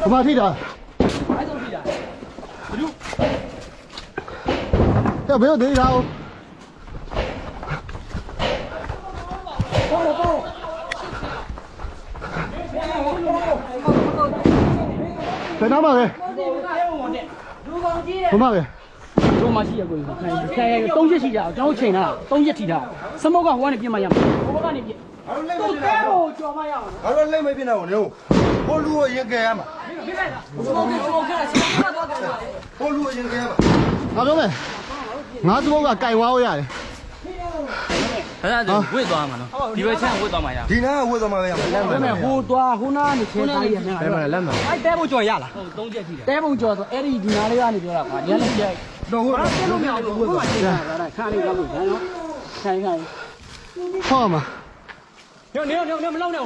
ဘယ်မှာထိတာ အဲ့ဆုံးပြီလား ။ကြောက်ဘယ်လိုဒေးတာ哦 ပေါ်ပေါ်ပေါ် ။ဘယ်နားမှာလဲ လူကောင်ကြီး ။ဘယ်မှာလဲ တို့မှရှိရကိုယ်ခိုင်းခိုင်း၃ချက်ရှိကြအောင်ကျွန်တော်ချိန်တာ၃ချက်ထိတာစမောကဟိုကနေပြစ်မှရမှာဟိုကနေပြစ်တို့ကဲကိုကြော်မရအောင် ငါတို့လိမ့်မပြနေဘူးလေဟိုလူကိုရင်ကဲရမှာ ပြစ်လိုက်တာစမောကစမောကစမောကတော့ကြတယ်ဟိုလူကိုရင်ကဲရမှာ။ငါပြောမယ်။ငါစမုတ်ကကြိုင်ဝါးရတယ်အဲ့ဒါဝစ်သွားမှာနော်ဒီဘက်ချမ်းဝစ်သွားမှာရဒီနားကဝတ်သွားမှာပဲရမှာလမ်းမှာဒါပေမဲ့ဟိုသွားဟိုနာကနေချင်းသားရနေတာလမ်းမှာလမ်းမှာအဲ့တဲဖို့ကြော်ရလားဟုတ်သုံးချက်ထိတယ်တဲပုံကြော်ဆိုအဲ့ဒီဒီနာလေးကနေပြောတာကွာညနေကျတော့ဟုတ်ဘာလို့လို့မရဘူးဟိုမှာချိန်တာဒါခါလေးကောက်လို့ရနော်ခိုင်းခိုင်း။ဟောမှာညနေညနေမလောက်နဲ့ဘ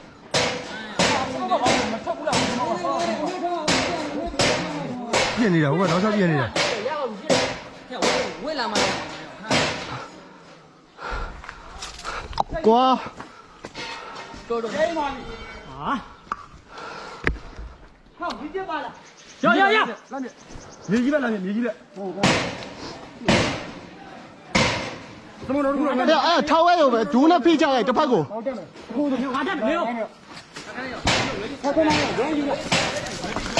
ကျဲ။ရအောင်ကွာ ပြင်နေတာဟိုကတော့ဆက်ပြင်နေတာ ဝေးလာမှာ ။ကွာ တော်တော်ဟာဟောဒီကျပါလားရရရ မြေကြီးပဲလားမြေကြီးပဲသမတော်တို့က ။အဲ့အဲ့ထောက်ဝဲရုံပဲဒူးနဲ့ဖိချလိုက်တစ်ဖက်ကို ဟိုငါတက်နေရော ဝဲမော်တို့ဝဲမော်တို့ဝဲမော်တို့ဟောတော့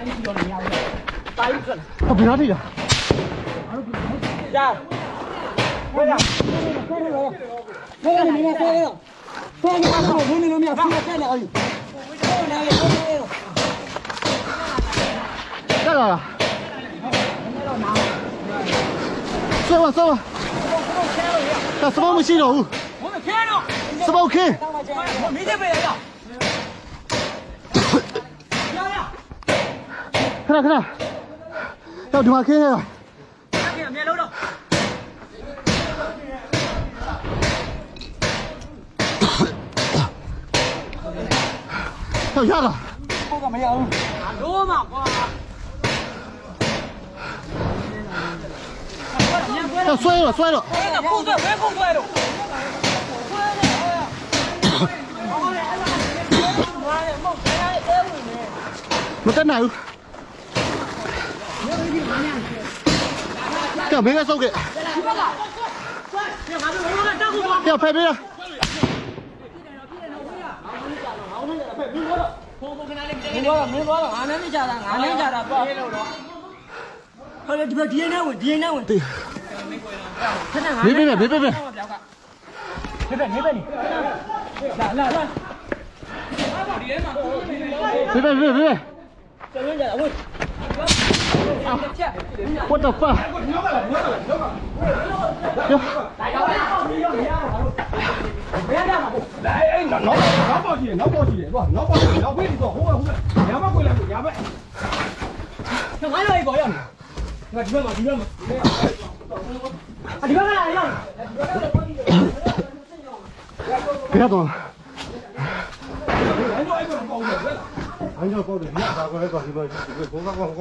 တိုင်းပြီးတော့ညောင်းတယ်တိုင်းပြီးတော့ဟောဘယ်နာထိလားကြာဟောရဟောရဟောရဟောရမင်းကဟောရဟောရဟောရဟောရမင်းကဟောရဟောရဟောရတက်လာလားဆွဲပါဆွဲပါဒါစမောမရှိတော့ဘူးစမောခဲတော့စမောခဲမင်းတဲ့ပဲရ thế nào thế nào? Đâu đứng ngoài kia rồi. Tao giác à? Cô cầm mấy ông À đố mà quá Tao xoay rồi, xoay ạ Không xoay rồi. Ạ xoay rồi Nó ạ nào? 야, 맨날 싸우게. 야, 패, 패. mình nói là mình nói là anh ấy chả là anh ấy chả là bao thôi là đi bên kia nào đi nào đi đi bên này đi bên này đi bên đi bên đi là là là đi bên đi bên đi bên What the fuck? Đấy, nó nó nó bao chỉ, nó bao chỉ, nó bao chỉ, nó quên đi rồi, không phải không phải, nhá mắc quên lại, nhá vậy. Thằng ấy đây có gì? Ngặt chưa mà, chưa mà. À, đi bắt lại không? Biết rồi. Anh rồi, anh còn cầu được đấy. Anh rồi cầu được, nhá, vào cái còn thì vừa, vừa cố gắng còn.